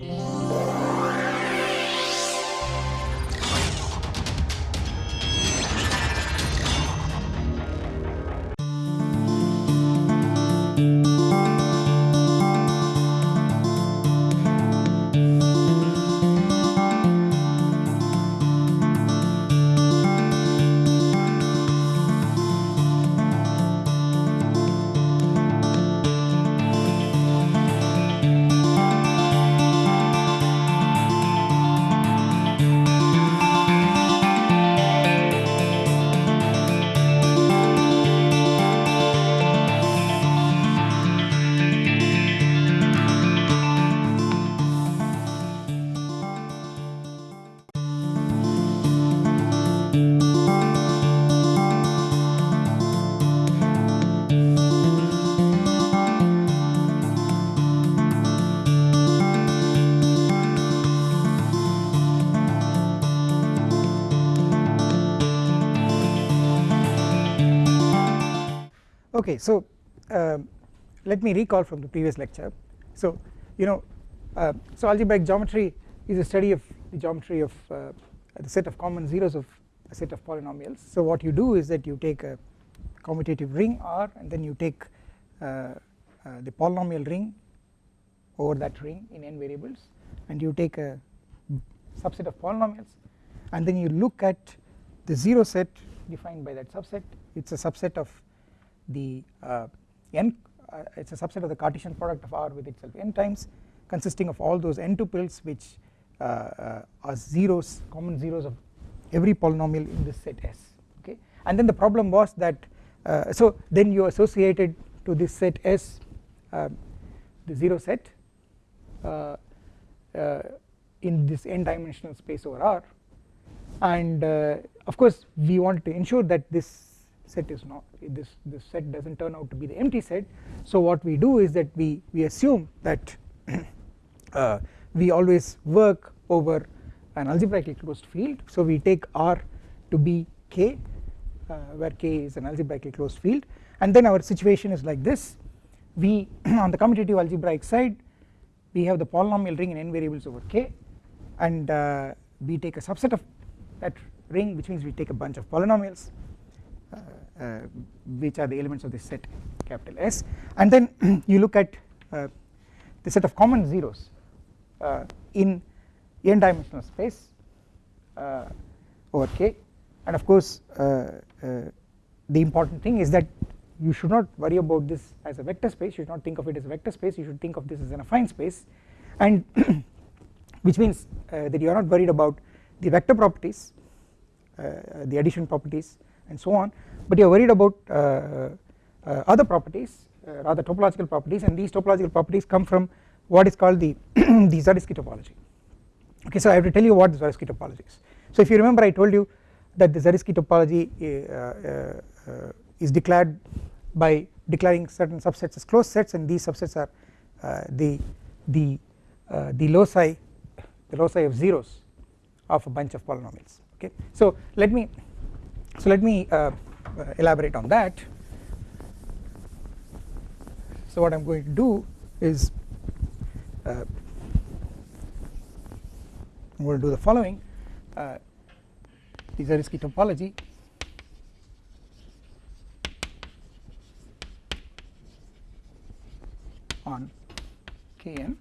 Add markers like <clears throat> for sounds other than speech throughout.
Yeah. Okay, so uh, let me recall from the previous lecture. So you know, uh, so algebraic geometry is a study of the geometry of uh, the set of common zeros of a set of polynomials. So what you do is that you take a commutative ring R and then you take uh, uh, the polynomial ring over that ring in n variables and you take a subset of polynomials and then you look at the zero set defined by that subset it is a subset of the uh, n uh, it is a subset of the Cartesian product of R with itself. N times consisting of all those n tuples which uh, uh, are zeros common zeros of every polynomial in this set S okay? And then the problem was that uh, so then you associated to this set S uh, the zero set in this n dimensional space over R. And of course we wanted to ensure that this set is not this this set does not turn out to be the empty set. So what we do is that we we assume that <clears throat> uh, we always work over an algebraically closed field. So we take R to be K uh, where K is an algebraically closed field. And then our situation is like this. We <clears throat> on the commutative algebraic side we have the polynomial ring in n variables over K. And uh, we take a subset of that ring which means we take a bunch of polynomials which are the elements of this set capital S. And then <clears throat> you look at uh, the set of common zeros in n dimensional space over K. And of course the important thing is that you should not worry about this as a vector space. You should not think of it as a vector space. You should think of this as an affine space. And <clears throat> which means uh, that you are not worried about the vector properties uh, the addition properties and so on. But you are worried about uh, uh, other properties uh, rather topological properties and these topological properties come from what is called the <clears throat> the Zariski topology okay so I have to tell you what the Zariski topology is. So if you remember I told you that the Zariski topology is declared by declaring certain subsets as closed sets and these subsets are uh, the the uh, the loci the loci of zeros of a bunch of polynomials. Okay so let me so let me uh, elaborate on that. So what I am going to do is uh, I am going to do the following. Uh, the Zariski topology. On Kn.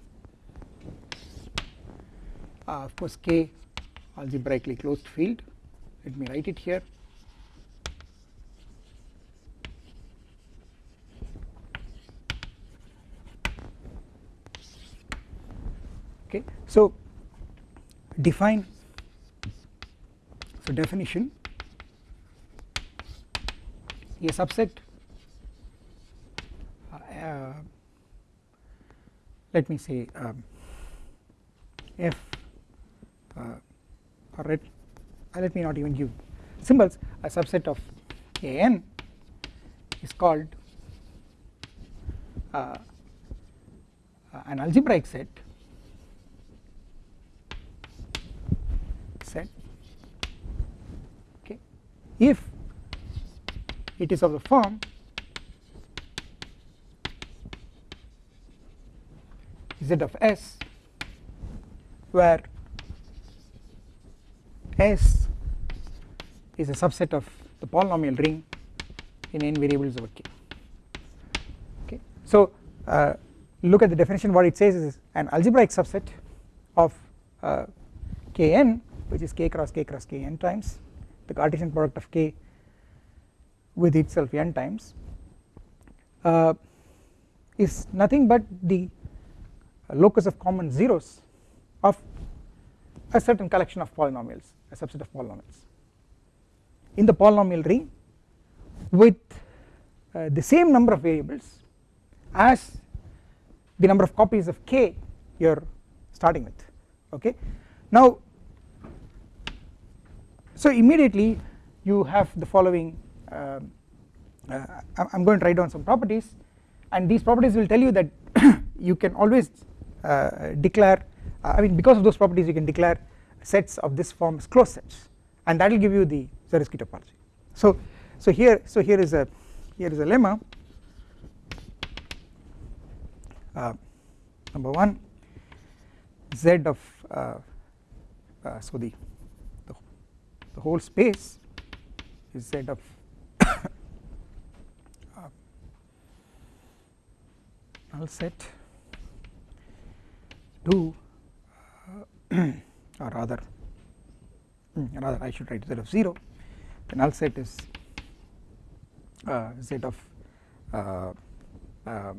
Uh, of course K algebraically closed field. Let me write it here okay. So define so definition a subset uh, let me say um, f uh, or let, uh, let me not even give symbols. A subset of a n is called uh, an algebraic set okay if it is of the form z of s where S is a subset of the polynomial ring in n variables over k. Okay. So uh, look at the definition. What it says is an algebraic subset of uh, kn which is k cross k cross k n times the Cartesian product of k with itself n times. Uh, is nothing but the locus of common zeros of a certain collection of polynomials a subset of polynomials. In the polynomial ring with uh, the same number of variables as the number of copies of k you are starting with okay? Now so immediately you have the following uh, uh, I am going to write down some properties and these properties will tell you that <coughs> you can always uh, declare uh, I mean because of those properties you can declare sets of this form as closed sets and that will give you the Zariski topology. So so here so here is a here is a lemma uh, number 1 z of uh, so the, the whole space is z of <coughs> uh, null set to <coughs> or rather hmm, rather I should write z of 0 the null set is uh, z of uh, uh,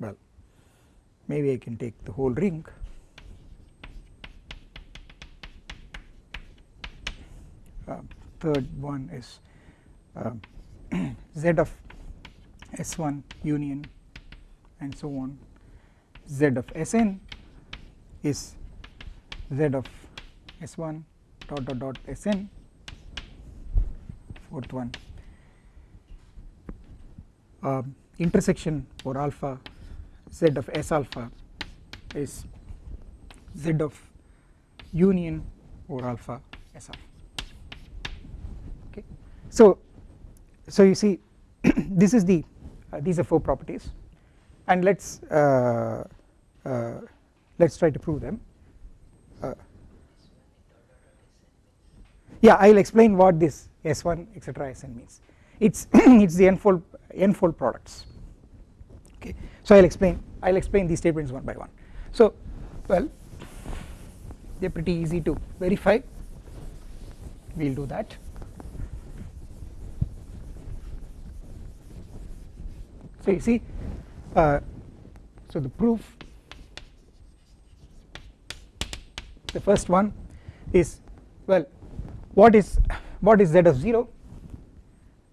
well maybe I can take the whole ring uh, third one is uh, <clears throat> z of s1 union and so on. Z of sn is z of s1 dot dot dot sn fourth one. Uh, intersection for alpha z of s alpha is z of union over alpha s alpha so so you see <clears throat> this is the uh, these are four properties. And let's uh, uh, let's try to prove them. Uh, yeah I will explain what this S1 etc Sn means. It's <clears throat> it's the n-fold n-fold products. Okay so I will explain I will explain these statements one by one. So well they are pretty easy to verify. We will do that so you see uh, so the proof the first one is well what is what is z of 0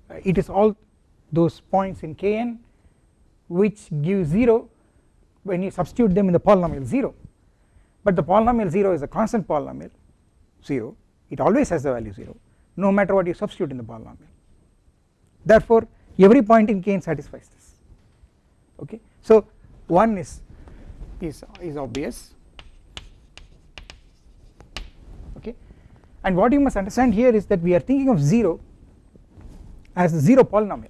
uh, it is all those points in kn which give 0 when you substitute them in the polynomial 0 but the polynomial 0 is a constant polynomial 0 it always has the value 0 no matter what you substitute in the polynomial. Therefore every point in kn satisfies this okay? So one is is is obvious. Okay? And what you must understand here is that we are thinking of 0 as a 0 polynomial.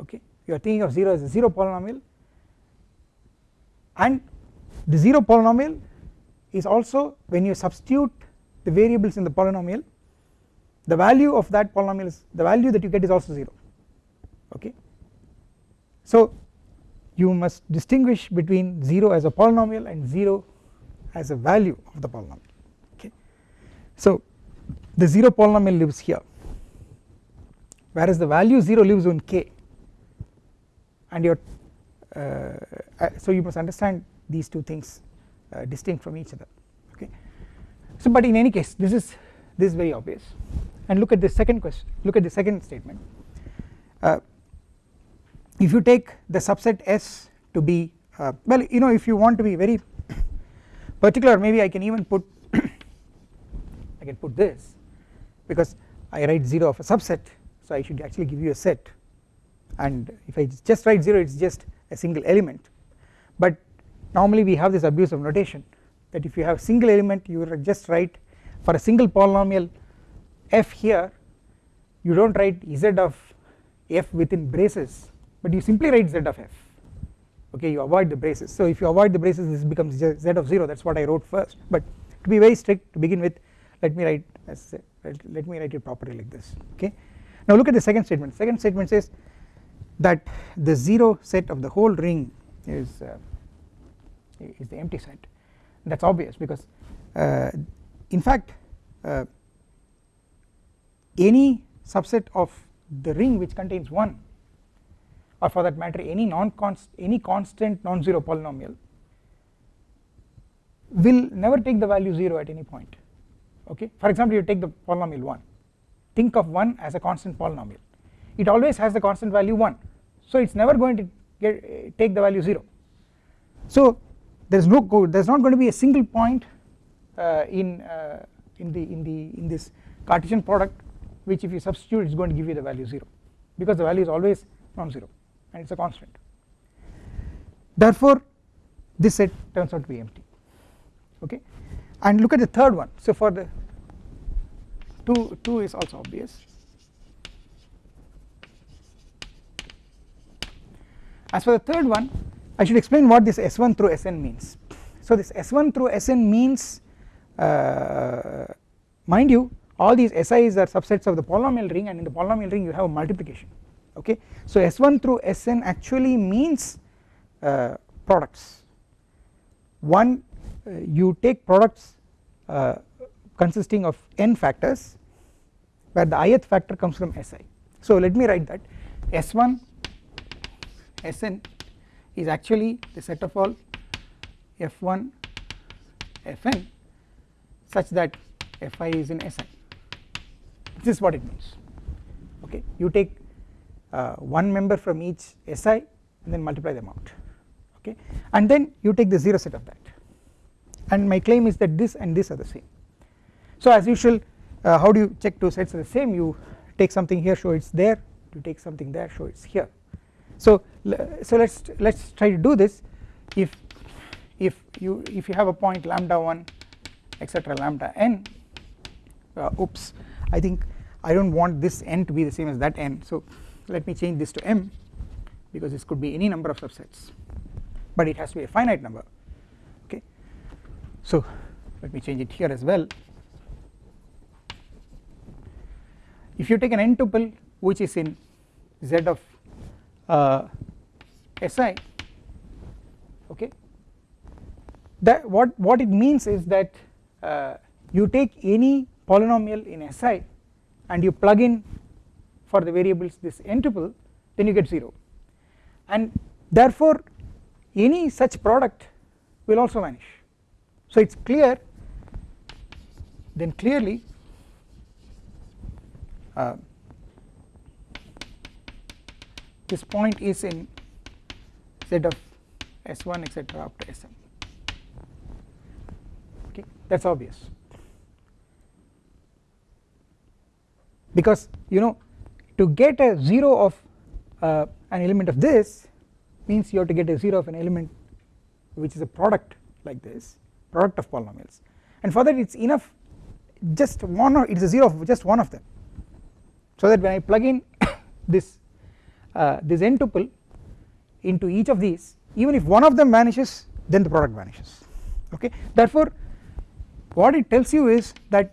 Okay? You are thinking of 0 as a 0 polynomial. And the 0 polynomial is also when you substitute the variables in the polynomial the value of that polynomial is the value that you get is also 0 okay so you must distinguish between 0 as a polynomial and 0 as a value of the polynomial okay? So the 0 polynomial lives here whereas the value 0 lives on k. And your uh, uh, so you must understand these two things uh, distinct from each other okay? So but in any case this is this is very obvious. And look at the second question look at the second statement. Uh, if you take the subset S to be uh, well you know if you want to be very particular maybe I can even put <coughs> I can put this because I write 0 of a subset. So I should actually give you a set. And if I just write 0 it is just a single element. But normally we have this abuse of notation that if you have single element you just write for a single polynomial f here you do not write z of f within braces but you simply write z of f. Okay you avoid the braces. So if you avoid the braces this becomes z of 0 that is what I wrote first. But to be very strict to begin with let me write as let me write it properly like this. Okay? Now look at the second statement. Second statement says that the 0 set of the whole ring is uh, is the empty set. That is obvious because uh, in fact uh, any subset of the ring which contains 1 or for that matter any non const any constant non-zero polynomial will never take the value 0 at any point. Okay? For example you take the polynomial 1 think of 1 as a constant polynomial. It always has the constant value 1 so it is never going to get take the value 0 so there is no there is not going to be a single point uh, in uh, in the in the in this Cartesian product which if you substitute it is going to give you the value 0 because the value is always non-zero and it is a constant. Therefore this set turns out to be empty okay? And look at the third one. So for the 2 2 is also obvious. As for the third one I should explain what this S1 through Sn means. So this S1 through Sn means uh, mind you all these SIs are subsets of the polynomial ring and in the polynomial ring you have a multiplication okay? So S1 through Sn actually means uh, products. One uh, you take products uh, consisting of n factors where the ith factor comes from Si so let me write that. S1 Sn is actually the set of all F1 Fn such that Fi is in Si this is what it means. Okay? You take uh, one member from each Si and then multiply them out okay? And then you take the 0 set of that. And my claim is that this and this are the same. So as usual uh, how do you check two sets are the same? You take something here show it's there. You take something there show it's here. So so let's let's try to do this. If if you if you have a point lambda 1 etc lambda n uh, oops I think I do not want this n to be the same as that n. So let me change this to m because this could be any number of subsets. But it has to be a finite number. Okay. So let me change it here as well. If you take an n tuple which is in z of uh, si okay that what what it means is that uh, you take any polynomial in Si and you plug in for the variables this n tuple then you get 0 and therefore any such product will also vanish. So it is clear then clearly uh, this point is in z of s1 etc up to sm okay that is obvious. Because you know to get a 0 of uh, an element of this means you have to get a 0 of an element which is a product like this product of polynomials. And for that it is enough just one or it is a 0 of just one of them. So that when I plug in <coughs> this uh, this n tuple into each of these even if one of them vanishes then the product vanishes. Okay? Therefore what it tells you is that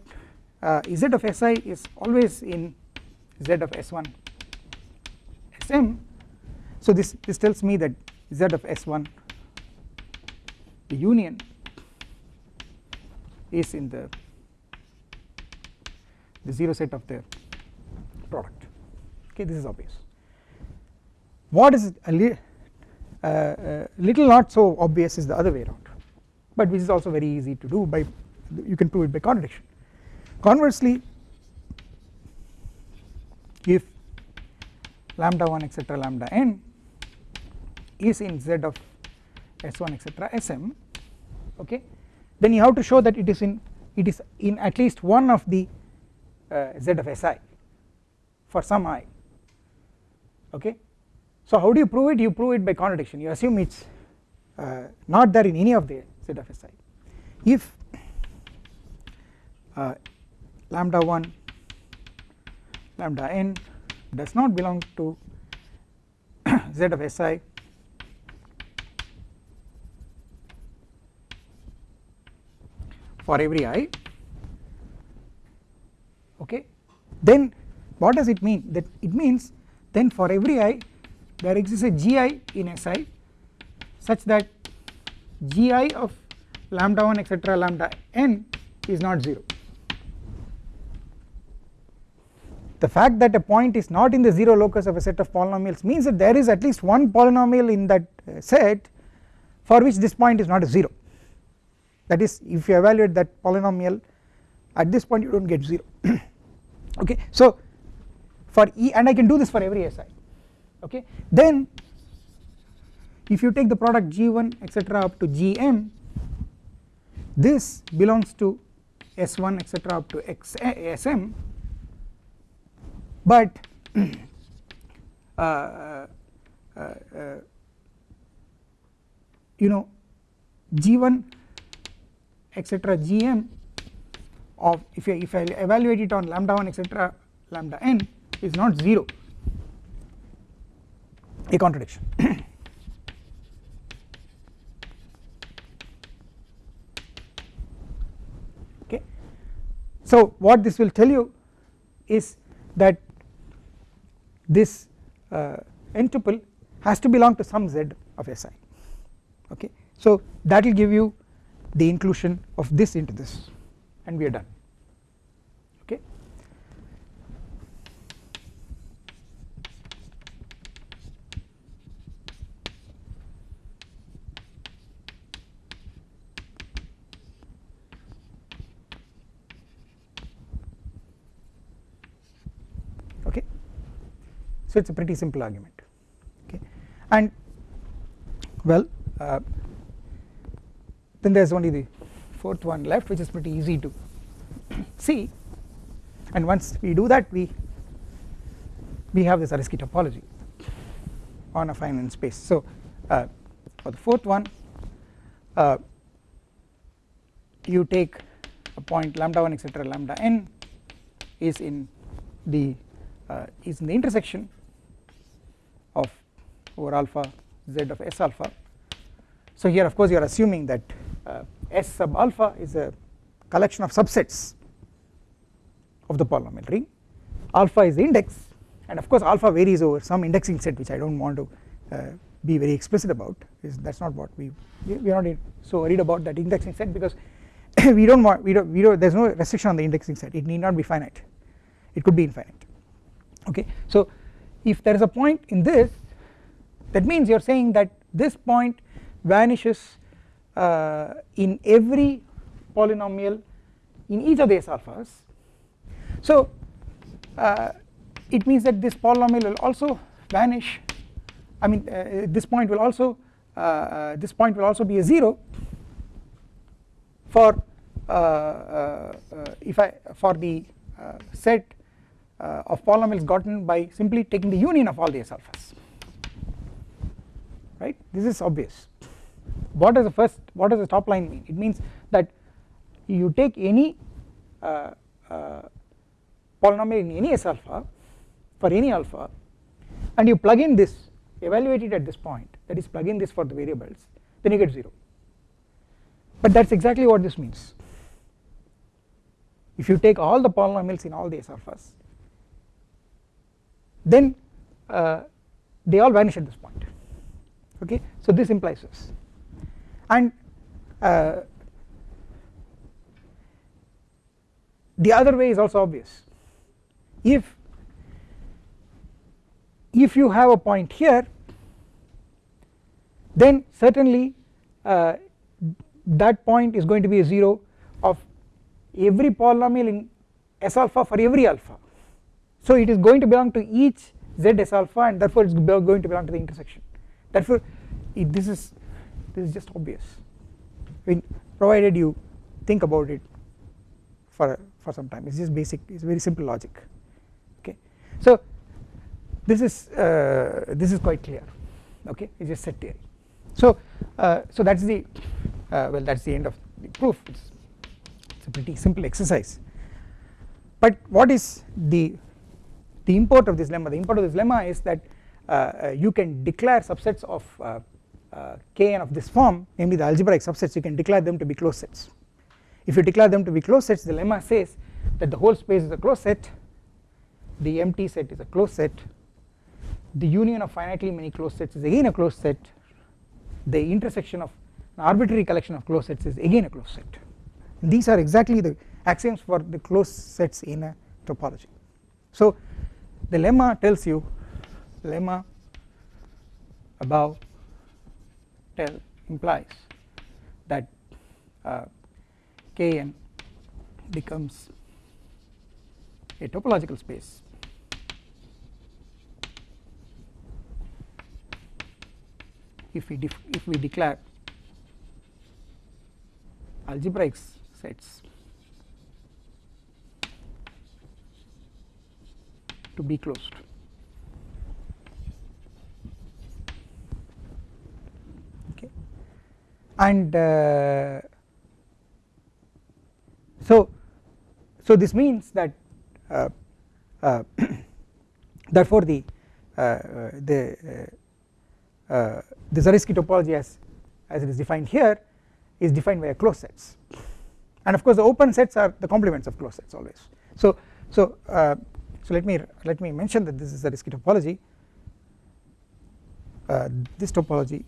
uh, z of si is always in z of s1 sm so this this tells me that z of s1 the union is in the the 0 set of the product. Okay this is obvious. What is a li uh, uh, little not so obvious is the other way around but which is also very easy to do by you can prove it by contradiction. Conversely if lambda 1 etc lambda n is in z of s1 etc sm okay then you have to show that it is in it is in at least one of the uh, z of si for some i okay. So how do you prove it? You prove it by contradiction you assume it's uh, not there in any of the z of si if uh, lambda 1 lambda n does not belong to <coughs> z of si. For every i okay then what does it mean? That it means then for every i there exists a gi in si such that gi of lambda 1 etc lambda n is not 0 the fact that a point is not in the 0 locus of a set of polynomials means that there is at least one polynomial in that uh, set for which this point is not a 0 that is if you evaluate that polynomial at this point you do not get 0 <clears throat> okay so for e and I can do this for every si okay then if you take the product g1 etc up to gm this belongs to s1 etc up to x, sm but <clears throat> uh, uh, uh, you know g1 etc gm of if I, if I evaluate it on lambda 1 etc lambda n is not 0 a contradiction. <clears throat> Okay. So what this will tell you is that this uh, n tuple has to belong to some z of Si okay? So that will give you the inclusion of this into this and we are done okay okay so it is a pretty simple argument. Okay. And well uh, then there is only the fourth one left which is pretty easy to <clears throat> see. And once we do that we we have this Zariski topology on affine space. So uh, for the fourth one uh, you take a point lambda 1 etc lambda n is in the uh, is in the intersection of over alpha z of s alpha. So here of course you are assuming that uh, S sub alpha is a collection of subsets of the polynomial ring. Alpha is the index and of course alpha varies over some indexing set which I do not want to uh, be very explicit about. Is that is not what we we are not so worried about that indexing set because <coughs> we do not want we do we do there is no restriction on the indexing set. It need not be finite. It could be infinite. Okay? So if there is a point in this that means you are saying that this point vanishes uh, in every polynomial in each of the s alphas. So uh, it means that this polynomial will also vanish. I mean uh, this point will also uh, uh, this point will also be a 0 for uh, if I for the set of polynomials gotten by simply taking the union of all the s alphas right? This is obvious. What does the first what does the top line mean? It means that you take any uh, uh, polynomial in any s alpha for any alpha and you plug in this evaluate it at this point that is plug in this for the variables then you get 0 but that is exactly what this means. If you take all the polynomials in all the s alphas then uh, they all vanish at this point. Okay? So this implies this. And uh, the other way is also obvious. If if you have a point here then certainly uh, that point is going to be a 0 of every polynomial in s alpha for every alpha so it is going to belong to each z s alpha and therefore it is going to belong to the intersection. Therefore this is this is just obvious. I mean provided you think about it for for some time. It's just basic it's very simple logic. Okay. So this is uh, this is quite clear. Okay. It's just set theory. So uh, so that's the uh, well that's the end of the proof. It's, it's a pretty simple exercise. But what is the the import of this lemma. The import of this lemma is that uh, uh, you can declare subsets of uh, uh, Kn of this form. Namely the algebraic subsets you can declare them to be closed sets. If you declare them to be closed sets the lemma says that the whole space is a closed set the empty set is a closed set the union of finitely many closed sets is again a closed set the intersection of an arbitrary collection of closed sets is again a closed set. These are exactly the axioms for the closed sets in a topology. So the lemma tells you lemma above tell implies that uh, Kn becomes a topological space. If we if we declare algebraic sets to be closed. Okay. And uh, so so this means that uh, uh, <coughs> therefore the uh, uh, the uh, the Zariski topology as as it is defined here is defined via closed sets. And of course the open sets are the complements of closed sets always. So so uh, so let me let me mention that this is a Zariski topology. Uh, this topology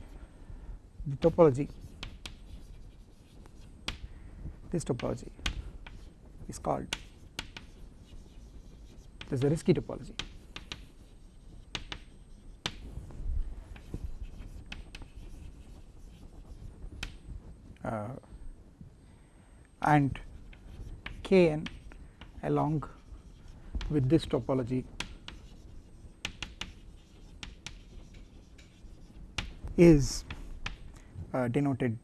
the topology this topology is called This is the Zariski topology. Uh, and Kn along with this topology is uh, denoted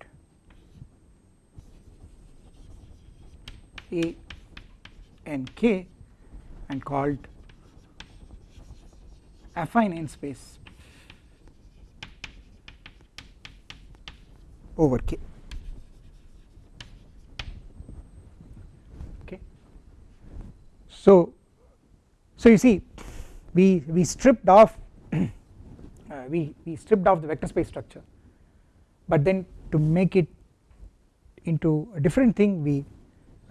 A and K and called affine n space over K. Okay. So, so you see we, we stripped off <clears throat> uh, we, we stripped off the vector space structure. But then to make it into a different thing we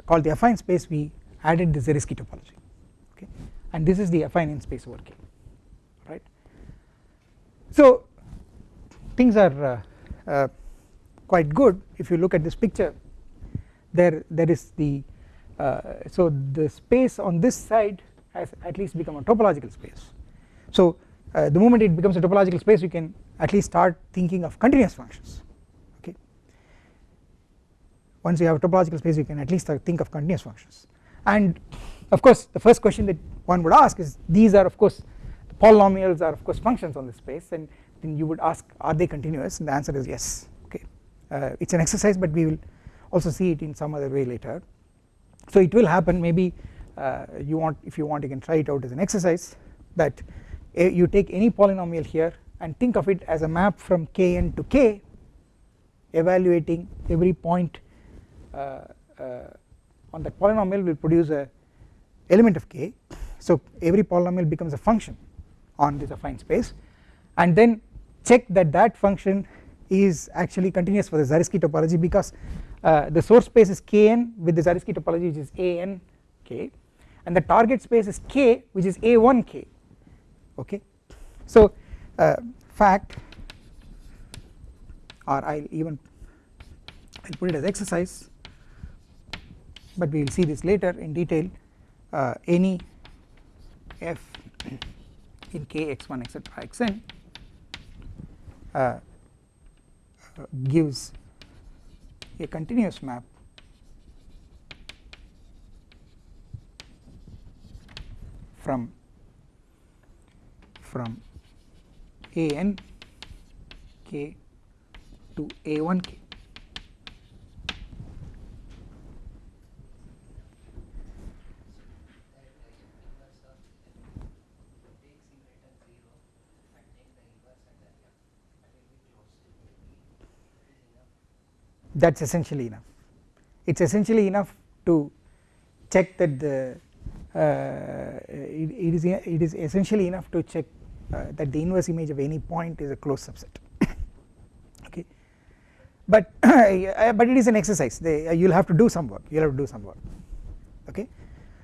called the affine space we added the Zariski topology okay? And this is the affine n space over K right. So things are uh, uh, quite good. If you look at this picture there there is the uh, so the space on this side has at least become a topological space. So uh, the moment it becomes a topological space you can at least start thinking of continuous functions okay? Once you have a topological space you can at least think of continuous functions. And of course the first question that one would ask is these are of course the polynomials are of course functions on this space and then you would ask are they continuous? And the answer is yes okay? Uh, it is an exercise but we will also see it in some other way later. So it will happen maybe uh, you want if you want you can try it out as an exercise that uh, you take any polynomial here and think of it as a map from kn to k evaluating every point uh, uh, on that polynomial will produce a element of k. So every polynomial becomes a function on this affine space and then check that that function is actually continuous for the Zariski topology because uh, the source space is kn with the Zariski topology which is an k and the target space is k which is a1 k. Okay? So uh, fact or I'll even I'll put it as exercise but we will see this later in detail. Uh, any f in k x1 etc xn uh, gives a continuous map from from a n k to a 1 k. That is essentially enough. It is essentially enough to check that the it, it is it is essentially enough to check uh, that the inverse image of any point is a closed subset. <coughs> Okay. But <coughs> but it is an exercise. They, you will have to do some work. You will have to do some work. Okay.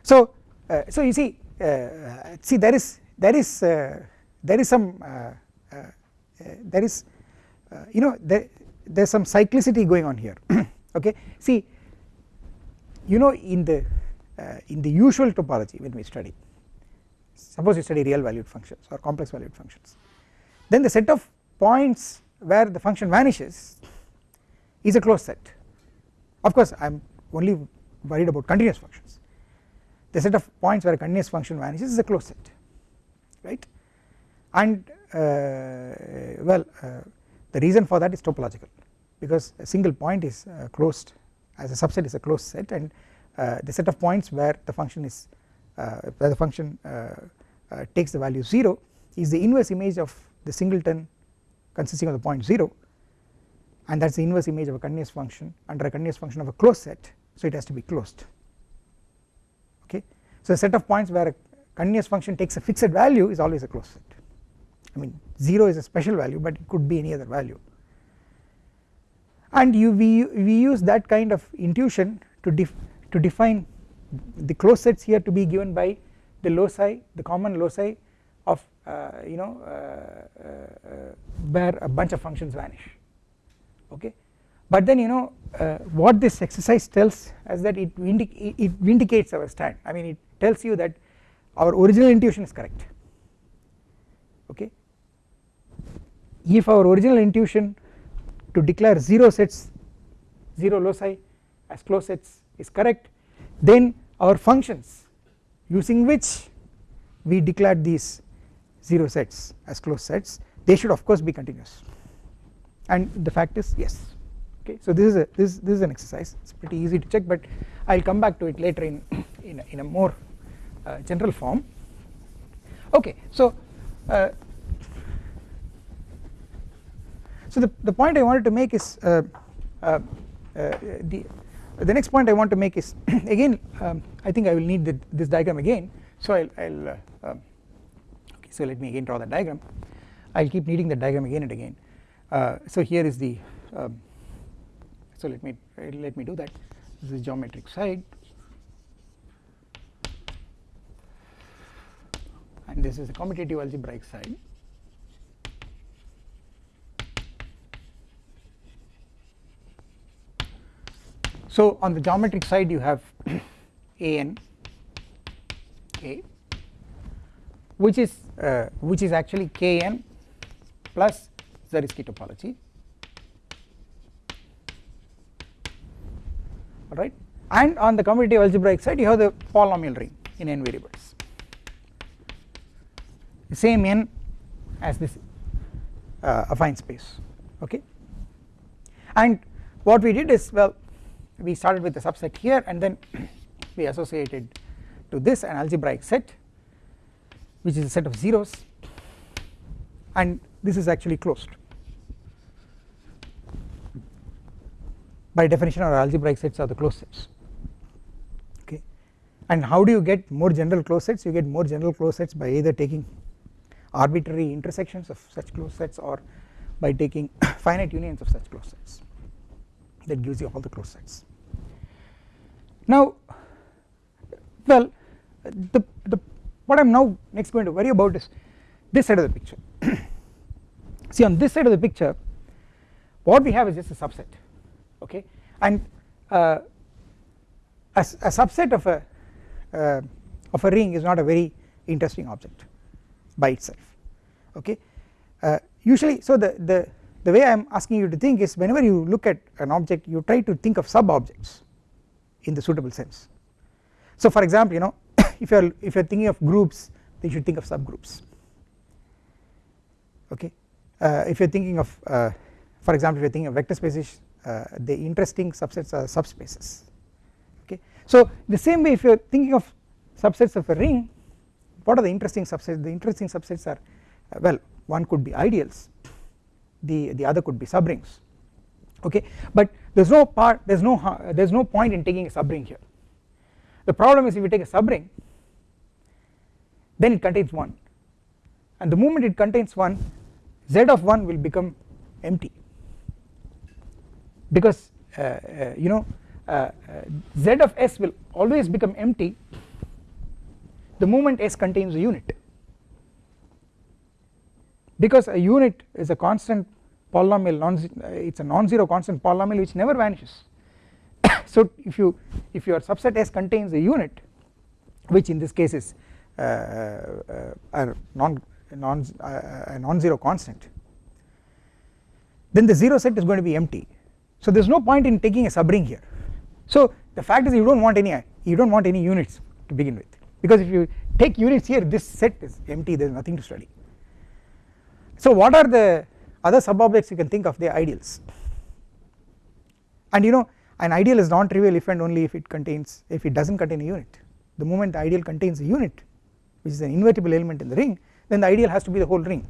So uh, so you see uh, see there is there is uh, there is some uh, uh, there is you know there there is some cyclicity going on here. <coughs> Okay. See you know in the in the usual topology when we study. Suppose you study real valued functions or complex valued functions. Then the set of points where the function vanishes is a closed set. Of course I am only worried about continuous functions. The set of points where a continuous function vanishes is a closed set right? And uh, well uh, the reason for that is topological because a single point is uh, closed as a subset is a closed set and uh, the set of points where the function is uh, where the function uh, takes the value 0 is the inverse image of the singleton consisting of the point 0 and that is the inverse image of a continuous function under a continuous function of a closed set. So it has to be closed. Okay. So a set of points where a continuous function takes a fixed value is always a closed set. I mean 0 is a special value but it could be any other value. And you we, we use that kind of intuition to to define the closed sets here to be given by the loci the common loci of uh, you know uh, uh, where a bunch of functions vanish okay? But then you know uh, what this exercise tells us that it, it vindicates our stand. I mean it tells you that our original intuition is correct okay? If our original intuition to declare 0 sets 0 loci as closed sets is correct. Then our functions using which we declared these 0 sets as closed sets they should of course be continuous. And the fact is yes. Okay so this is a this, this is an exercise. It's pretty easy to check but I'll come back to it later in in a, in a more uh, general form. Okay so uh, so the, the point I wanted to make is uh, uh, uh the the next point I want to make is <clears throat> again um, I think I will need the, this diagram again. So I'll, I'll uh, um, okay so let me again draw the diagram. I'll keep needing the diagram again and again. Uh, so here is the um, so let me let me do that. This is geometric side. And this is the commutative algebraic side So on the geometric side you have <clears throat> an k which is uh, which is actually k n plus Zariski topology alright? And on the commutative algebraic side you have the polynomial ring in n variables. The same n as this uh, affine space. Okay? And what we did is well we started with the subset here and then <clears throat> we associated to this an algebraic set which is a set of zeros and this is actually closed. By definition our algebraic sets are the closed sets. Okay? And how do you get more general closed sets? You get more general closed sets by either taking arbitrary intersections of such closed sets or by taking <coughs> finite unions of such closed sets. That gives you all the closed sets now well the, the what I am now next going to worry about is this side of the picture. <clears throat> See on this side of the picture what we have is just a subset okay? And uh, a, a, subset of a uh, of a ring is not a very interesting object by itself okay? Uh, usually so the the the way I am asking you to think is whenever you look at an object you try to think of sub objects in the suitable sense. So for example you know <coughs> if you are if you are thinking of groups then you should think of subgroups. Okay? Uh, if you are thinking of uh, for example if you are thinking of vector spaces uh, the interesting subsets are subspaces. Okay? So the same way if you are thinking of subsets of a ring what are the interesting subsets? The interesting subsets are uh, well one could be ideals the the other could be subrings okay? But there is no part there is no there is no point in taking a subring here. The problem is if you take a subring then it contains 1 and the moment it contains 1 z of 1 will become empty. Because uh, uh, you know uh, z of s will always become empty the moment s contains a unit. Because a unit is a constant polynomial non it is a non-zero constant polynomial which never vanishes. <coughs> So if you if your subset S contains a unit which in this case is uh, uh, a non non uh, a non-zero constant then the 0 set is going to be empty. So there is no point in taking a subring here. So the fact is you do not want any you do not want any units to begin with. Because if you take units here this set is empty there is nothing to study. So what are the other sub-objects you can think of they are ideals. And you know an ideal is non-trivial if and only if it contains if it does not contain a unit. The moment the ideal contains a unit which is an invertible element in the ring then the ideal has to be the whole ring.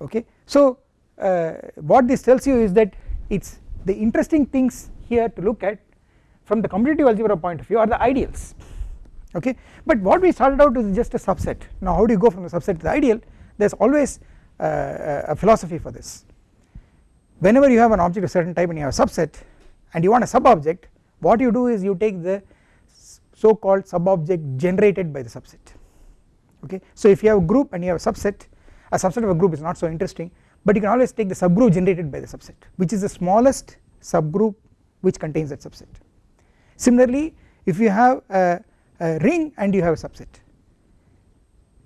Okay. So uh, what this tells you is that it is the interesting things here to look at from the commutative algebra point of view are the ideals. Okay? But what we started out with is just a subset. Now how do you go from the subset to the ideal? There is always Uh, uh, a philosophy for this. Whenever you have an object of certain type and you have a subset and you want a sub object what you do is you take the so called sub object generated by the subset. Okay? So if you have a group and you have a subset a subset of a group is not so interesting but you can always take the subgroup generated by the subset which is the smallest subgroup which contains that subset. Similarly if you have a, a ring and you have a subset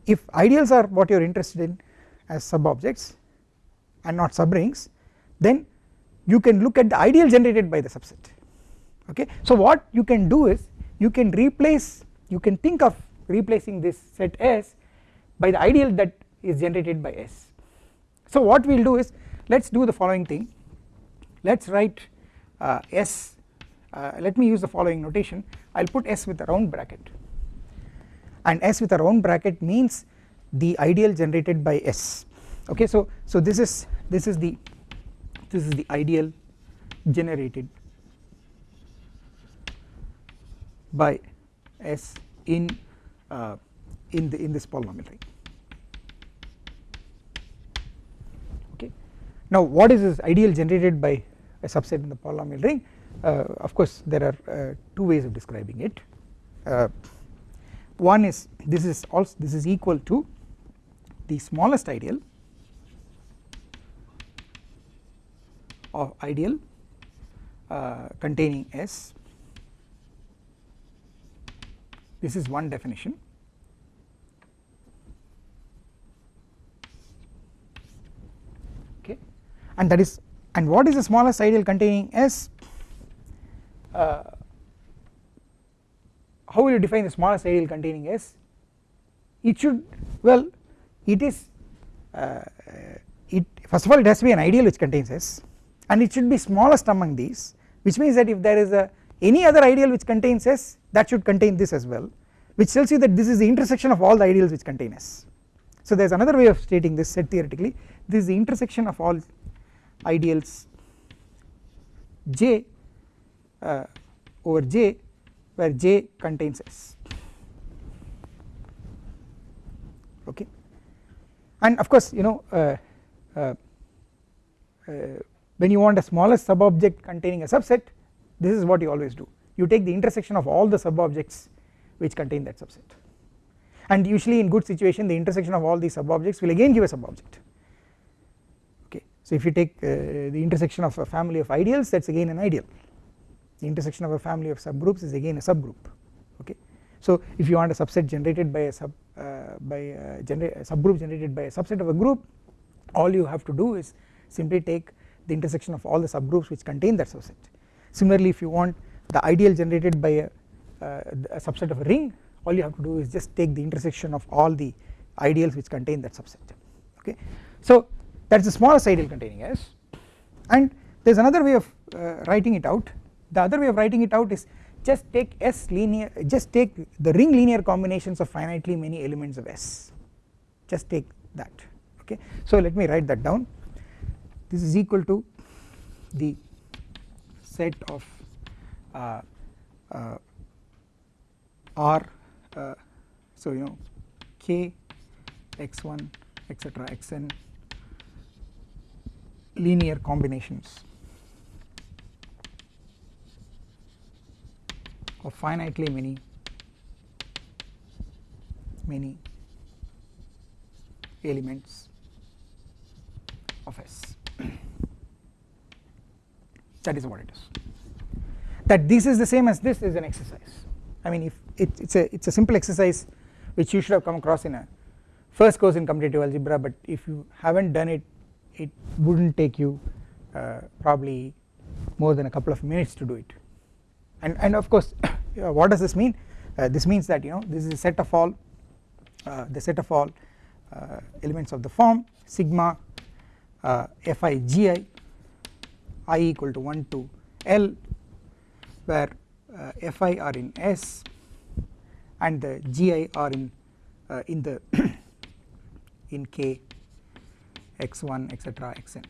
if ideals are what you are interested in as sub objects and not subrings then you can look at the ideal generated by the subset okay. So what you can do is you can replace you can think of replacing this set S by the ideal that is generated by S. So what we will do is let us do the following thing let us write uh, S uh, let me use the following notation I will put S with a round bracket and S with a round bracket means the ideal generated by S. Okay so so this is this is the this is the ideal generated by S in uh, in the in this polynomial ring okay. Now what is this ideal generated by a subset in the polynomial ring? Uh, of course there are uh, two ways of describing it. Uh, one is this is also this is equal to the smallest ideal of ideal uh, containing S. This is one definition. Okay. And that is and what is the smallest ideal containing S? Uh, how will you define the smallest ideal containing S? It should well it is uh, it first of all it has to be an ideal which contains S and it should be smallest among these which means that if there is a any other ideal which contains S that should contain this as well which tells you that this is the intersection of all the ideals which contain S. So there is another way of stating this set theoretically. This is the intersection of all ideals J uh, over J where J contains S. Okay and of course you know uh, uh, uh when you want a smallest sub object containing a subset this is what you always do. You take the intersection of all the sub objects which contain that subset. And usually in good situation the intersection of all these sub objects will again give a sub object okay so if you take uh, the intersection of a family of ideals that is again an ideal. The intersection of a family of subgroups is again a subgroup. Okay so if you want a subset generated by a sub by a, genera subgroup generated by a subset of a group all you have to do is simply take the intersection of all the subgroups which contain that subset. Similarly if you want the ideal generated by a, uh, a, subset of a ring all you have to do is just take the intersection of all the ideals which contain that subset okay. So that is the smallest ideal containing S and there is another way of uh, writing it out the other way of writing it out is just take S linear just take the ring linear combinations of finitely many elements of S. Just take that okay. So let me write that down. This is equal to the set of uh, uh, R uh, so you know k x1 etc xn linear combinations of finitely many? Many elements of S. <clears throat> That is what it is. That this is the same as this is an exercise. I mean if it, it's a it's a simple exercise which you should have come across in a first course in commutative algebra but if you haven't done it it wouldn't take you uh, probably more than a couple of minutes to do it. And and of course what does this mean? Uh, this means that you know this is a set of all uh, the set of all uh, elements of the form sigma uh, fi gi i equal to 1 to l where uh, fi are in s and the gi are in uh, in the <coughs> in k x1 etc xn.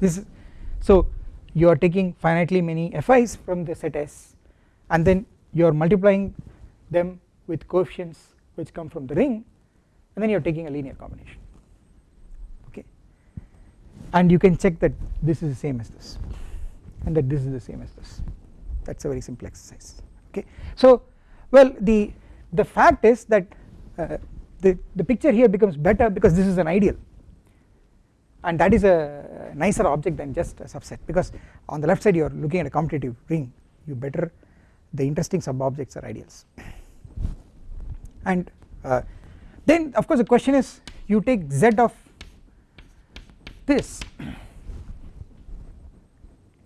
This is so you are taking finitely many fi's from the set S and then you are multiplying them with coefficients which come from the ring and then you are taking a linear combination. Okay? And you can check that this is the same as this and that this is the same as this. That is a very simple exercise. Okay. So well the the fact is that uh, the, the picture here becomes better because this is an ideal and that is a nicer object than just a subset because on the left side you are looking at a commutative ring. You better the interesting sub objects are ideals. And uh, then of course the question is you take z of this.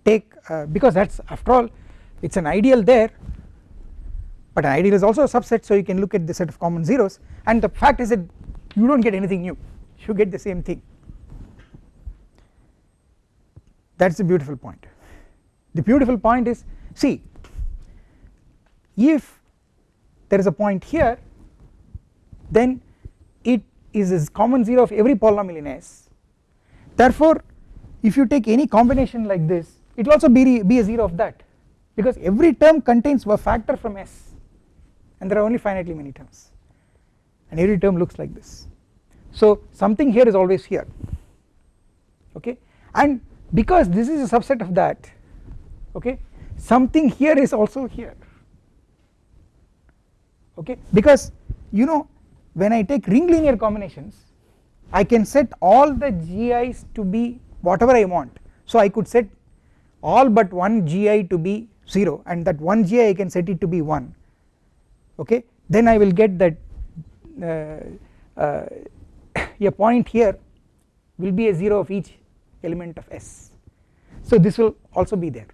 Take uh, because that is after all it is an ideal there but an ideal is also a subset so you can look at the set of common zeros. And the fact is that you do not get anything new. You get the same thing that is the beautiful point. The beautiful point is see if there is a point here then it is a common 0 of every polynomial in S. Therefore if you take any combination like this it will also be, be a 0 of that because every term contains a factor from S and there are only finitely many terms. And every term looks like this. So something here is always here. Okay? And because this is a subset of that okay? Something here is also here okay? Because you know when I take ring linear combinations I can set all the GIs to be whatever I want. So I could set all but one GI to be 0 and that one GI I can set it to be 1 okay? Then I will get that uh, uh, <coughs> a point here will be a 0 of each element of S. So this will also be there.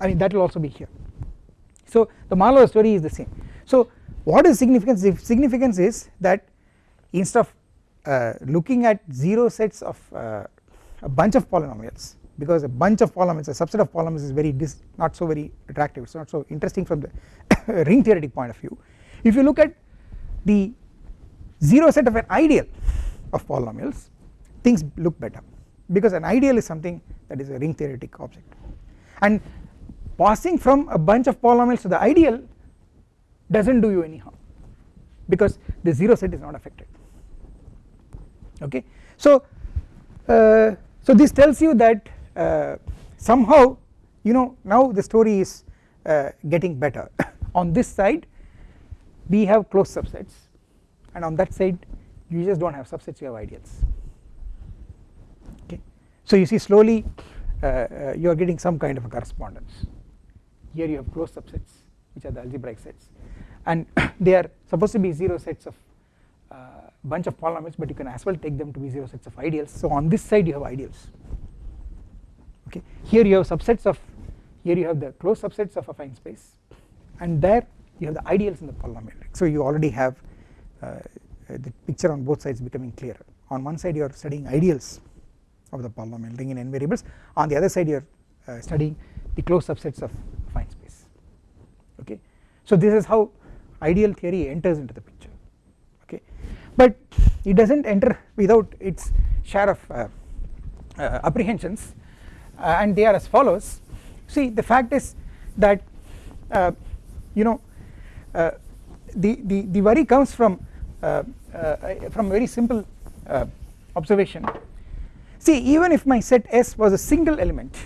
I mean that will also be here. So the Marlowe story is the same. So what is significance? The significance is that instead of uh, looking at 0 sets of uh, a bunch of polynomials because a bunch of polynomials a subset of polynomials is very not so very attractive it is not so interesting from the <coughs> ring theoretic point of view. If you look at the 0 set of an ideal of polynomials things look better because an ideal is something that is a ring theoretic object. And passing from a bunch of polynomials to the ideal does not do you any harm because the 0 set is not affected. Okay. So uh, so this tells you that uh, somehow you know now the story is uh, getting better. <laughs> On this side we have closed subsets and on that side you just do not have subsets you have ideals so you see slowly uh, uh, you are getting some kind of a correspondence. Here you have closed subsets which are the algebraic sets. And <coughs> they are supposed to be 0 sets of uh, bunch of polynomials but you can as well take them to be 0 sets of ideals. So on this side you have ideals. Okay? Here you have subsets of here you have the closed subsets of affine space and there you have the ideals in the polynomial. So you already have uh, the picture on both sides becoming clearer. On one side you are studying ideals of the polynomial ring in n variables. On the other side you are uh, studying the closed subsets of affine space. Okay? So this is how ideal theory enters into the picture. Okay? But it does not enter without its share of uh, uh, apprehensions uh, and they are as follows. See the fact is that uh, you know uh, the, the the worry comes from from very simple observation See even if my set S was a single element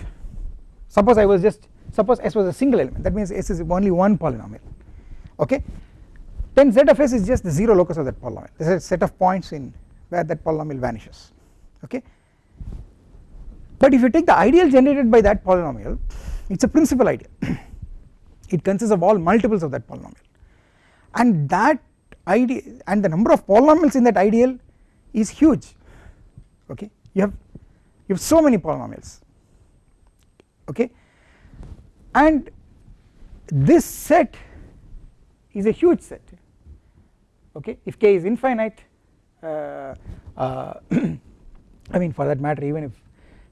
suppose I was just suppose S was a single element that means S is only one polynomial okay? Then Z of S is just the 0 locus of that polynomial. This is a set of points in where that polynomial vanishes okay? But if you take the ideal generated by that polynomial it is a principal ideal. <clears throat> It consists of all multiples of that polynomial. And that ideal and the number of polynomials in that ideal is huge okay? You have you have so many polynomials. Okay? And this set is a huge set. Okay? If k is infinite uh, uh, <clears throat> I mean for that matter even if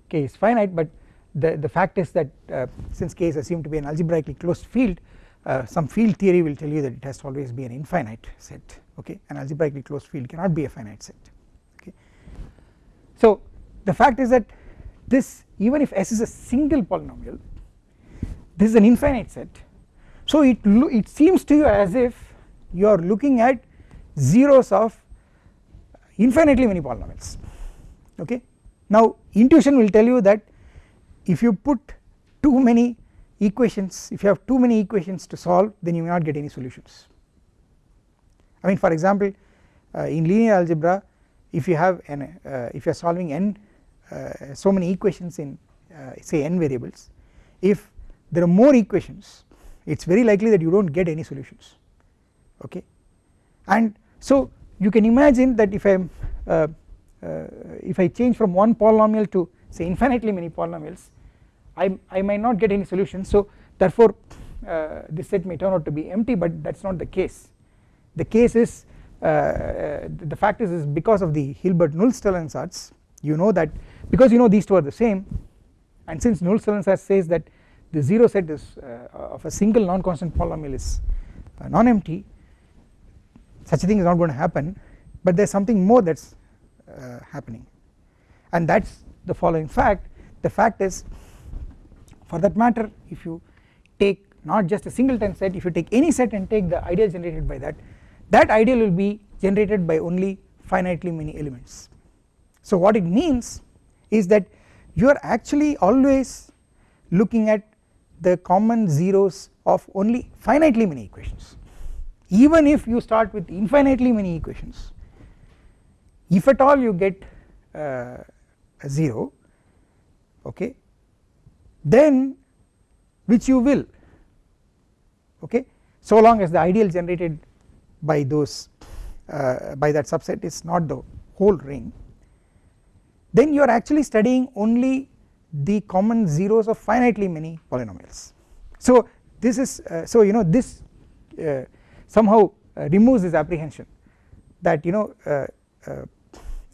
k is finite but the, the fact is that uh, since k is assumed to be an algebraically closed field uh, some field theory will tell you that it has to always be an infinite set. Okay? An algebraically closed field cannot be a finite set. Okay. So the fact is that this even if S is a single polynomial this is an infinite set. So it it seems to you as if you are looking at zeros of infinitely many polynomials okay? Now intuition will tell you that if you put too many equations if you have too many equations to solve then you may not get any solutions. I mean for example uh, in linear algebra if you have an uh, if you are solving n so many equations in uh, say n variables. If there are more equations it is very likely that you do not get any solutions okay? And so you can imagine that if I am uh, uh, if I change from one polynomial to say infinitely many polynomials I, I might not get any solution. So therefore uh, this set may turn out to be empty but that is not the case. The case is uh, the fact is, is because of the Hilbert Nullstellensatz you know that because you know these two are the same. And since Nullstellensatz says that the 0 set is uh, of a single non-constant polynomial is uh, non-empty such a thing is not going to happen. But there is something more that is uh, happening. And that is the following fact. The fact is for that matter if you take not just a singleton set if you take any set and take the ideal generated by that that ideal will be generated by only finitely many elements so what it means is that you are actually always looking at the common zeros of only finitely many equations. Even if you start with infinitely many equations if at all you get uh, a 0 okay then which you will okay. So long as the ideal generated by those uh, by that subset is not the whole ring then you are actually studying only the common zeros of finitely many polynomials. So this is uh, so you know this uh, somehow uh, removes this apprehension that you know uh, uh,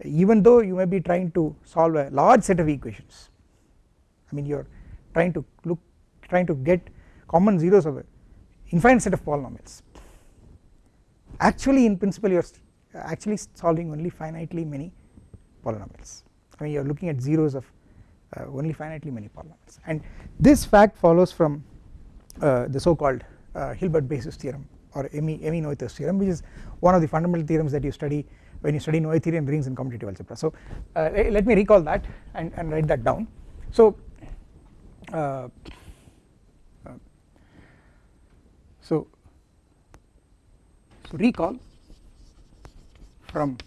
even though you may be trying to solve a large set of equations I mean you are trying to look trying to get common zeros of a infinite set of polynomials. Actually in principle you are actually solving only finitely many polynomials Mean you are looking at zeros of uh, only finitely many polynomials and this fact follows from uh, the so called uh, Hilbert basis theorem or Emmy, Emmy Noether's theorem which is one of the fundamental theorems that you study when you study Noetherian rings in commutative algebra. So uh, let me recall that and, and write that down. So uh, uh, so so recall from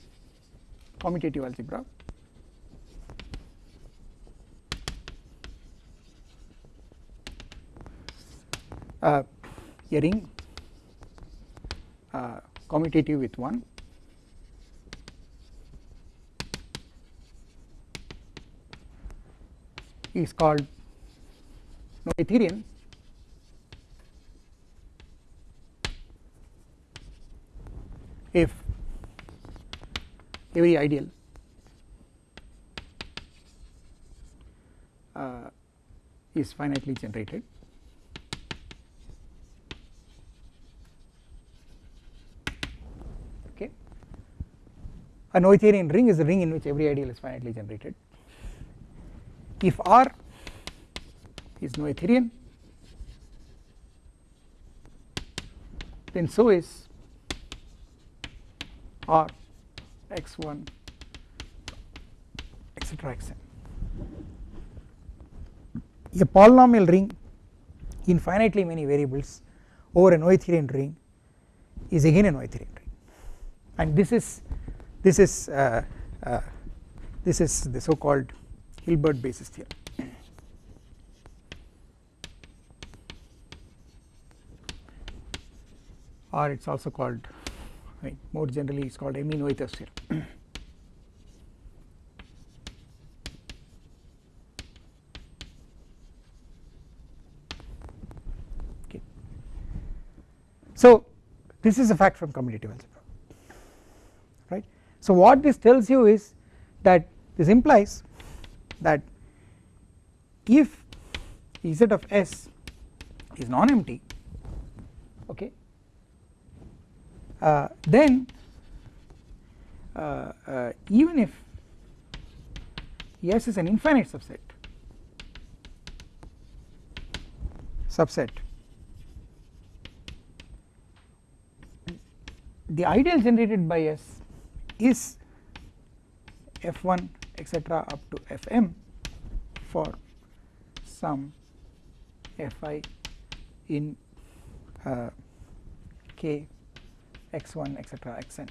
commutative algebra uh, a ring uh, commutative with 1 is called Noetherian. If every ideal. Uh, is finitely generated okay a Noetherian ring is a ring in which every ideal is finitely generated. If R is Noetherian then so is R x1 etc xn a polynomial ring in finitely many variables over a Noetherian ring is again a Noetherian ring. And this is this is uh, uh, this is the so called Hilbert basis theorem. or it is also called I mean more generally it is called Emmy-Noether's theorem. okay. So this is a fact from commutative algebra. So what this tells you is that this implies that if Z of S is non-empty okay uh, then uh, uh, even if S is an infinite subset subset the ideal generated by S is f1 etc up to fm for some fi in uh, k x1 etc xn.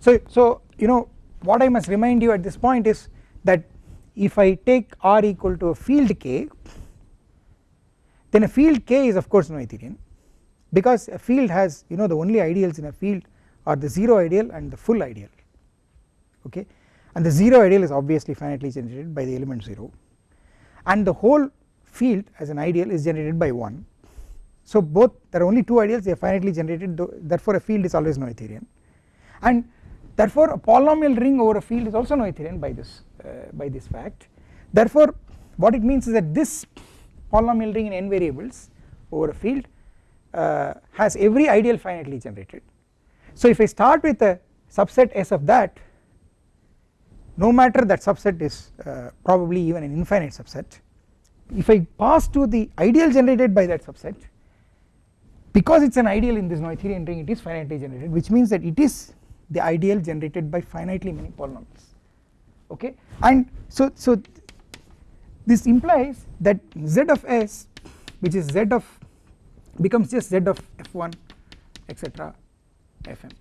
So, so you know what I must remind you at this point is that if I take R equal to a field k then a field k is of course Noetherian because a field has you know the only ideals in a field are the 0 ideal and the full ideal okay? And the 0 ideal is obviously finitely generated by the element 0 and the whole field as an ideal is generated by 1 so both there are only two ideals they are finitely generated therefore a field is always Noetherian and therefore a polynomial ring over a field is also Noetherian by this uh, by this fact. Therefore what it means is that this polynomial ring in n variables over a field uh, has every ideal finitely generated so if I start with a subset S of that no matter that subset is uh, probably even an infinite subset if I pass to the ideal generated by that subset because it is an ideal in this Noetherian ring it is finitely generated which means that it is the ideal generated by finitely many polynomials. Okay? And so so this implies that z of s which is z of becomes just z of f1 etc fm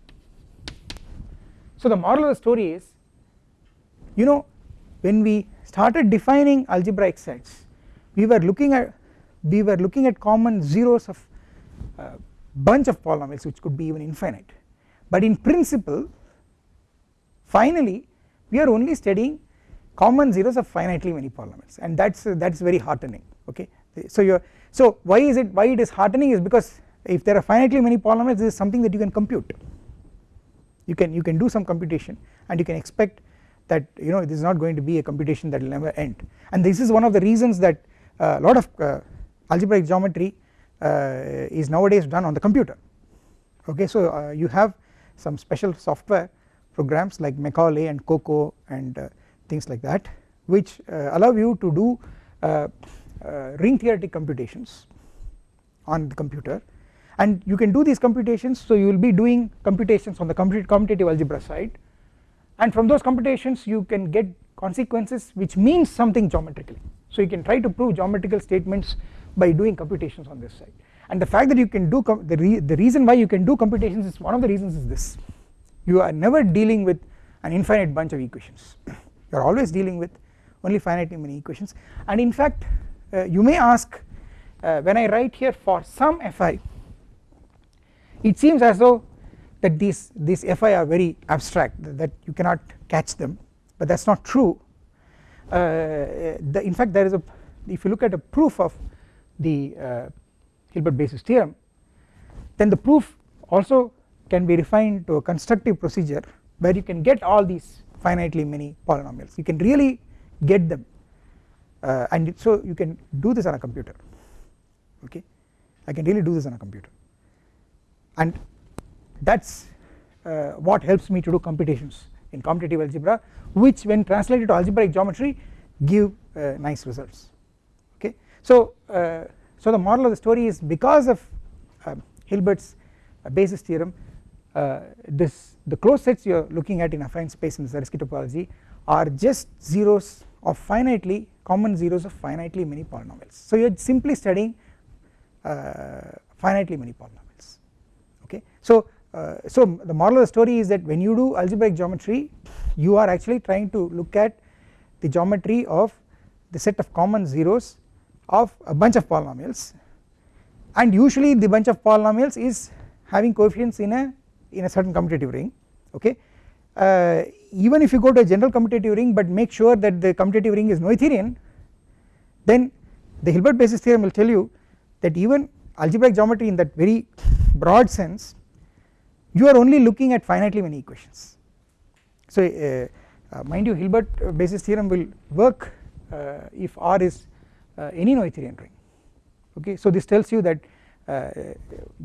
so the moral of the story is you know when we started defining algebraic sets we were looking at we were looking at common zeros of uh, bunch of polynomials which could be even infinite. But in principle finally we are only studying common zeros of finitely many polynomials and that's uh, that's very heartening okay? So you so why is it why it is heartening is because if there are finitely many polynomials this is something that you can compute. You can you can do some computation and you can expect that you know this is not going to be a computation that will never end. And this is one of the reasons that a uh, lot of uh, algebraic geometry uh, is nowadays done on the computer. Okay so uh, you have some special software programs like Macaulay and CoCoA and uh, things like that which allow you to do ring theoretic computations on the computer and you can do these computations so you will be doing computations on the commutative algebra side. And from those computations you can get consequences which means something geometrically. So you can try to prove geometrical statements by doing computations on this side. And the fact that you can do the, re the reason why you can do computations is one of the reasons is this. You are never dealing with an infinite bunch of equations. <clears throat> You are always dealing with only finitely many equations. And in fact uh, you may ask uh, when I write here for some fi it seems as though that these these fi are very abstract that you cannot catch them but that is not true. Uh, the, in fact there is a if you look at a proof of the uh, Hilbert basis theorem then the proof also can be refined to a constructive procedure where you can get all these finitely many polynomials. You can really get them uh, and so you can do this on a computer. Okay? I can really do this on a computer and that is uh, what helps me to do computations in commutative algebra which when translated to algebraic geometry give uh, nice results. Okay? So, uh, so the moral of the story is because of uh, Hilbert's uh, basis theorem uh, this the closed sets you are looking at in affine space in Zariski topology are just zeros of finitely common zeros of finitely many polynomials. So you are simply studying uh, finitely many polynomials so uh, so the moral of the story is that when you do algebraic geometry you are actually trying to look at the geometry of the set of common zeros of a bunch of polynomials. And usually the bunch of polynomials is having coefficients in a in a certain commutative ring okay? Uh, even if you go to a general commutative ring but make sure that the commutative ring is Noetherian then the Hilbert basis theorem will tell you that even algebraic geometry in that very broad sense you are only looking at finitely many equations. So uh, uh, mind you Hilbert basis theorem will work uh, if R is uh, any Noetherian ring. Okay? So this tells you that uh,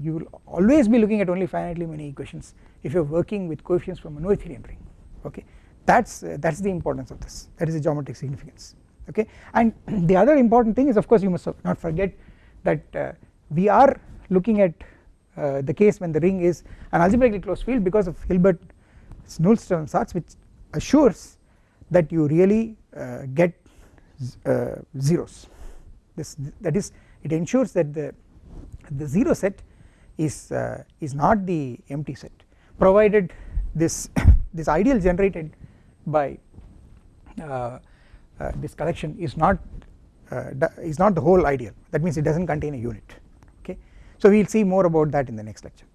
you will always be looking at only finitely many equations if you are working with coefficients from a Noetherian ring. Okay? That is uh, that is the importance of this. That is the geometric significance. Okay? And <clears throat> the other important thing is of course you must not forget that uh, we are looking at uh, the case when the ring is an algebraically closed field because of Hilbert's Nullstellensatz Satz which assures that you really uh, get uh, zeros. This that is it ensures that the the 0 set is uh, is not the empty set provided this <coughs> this ideal generated by uh, this collection is not is not the whole ideal. That means it does not contain a unit so we will see more about that in the next lecture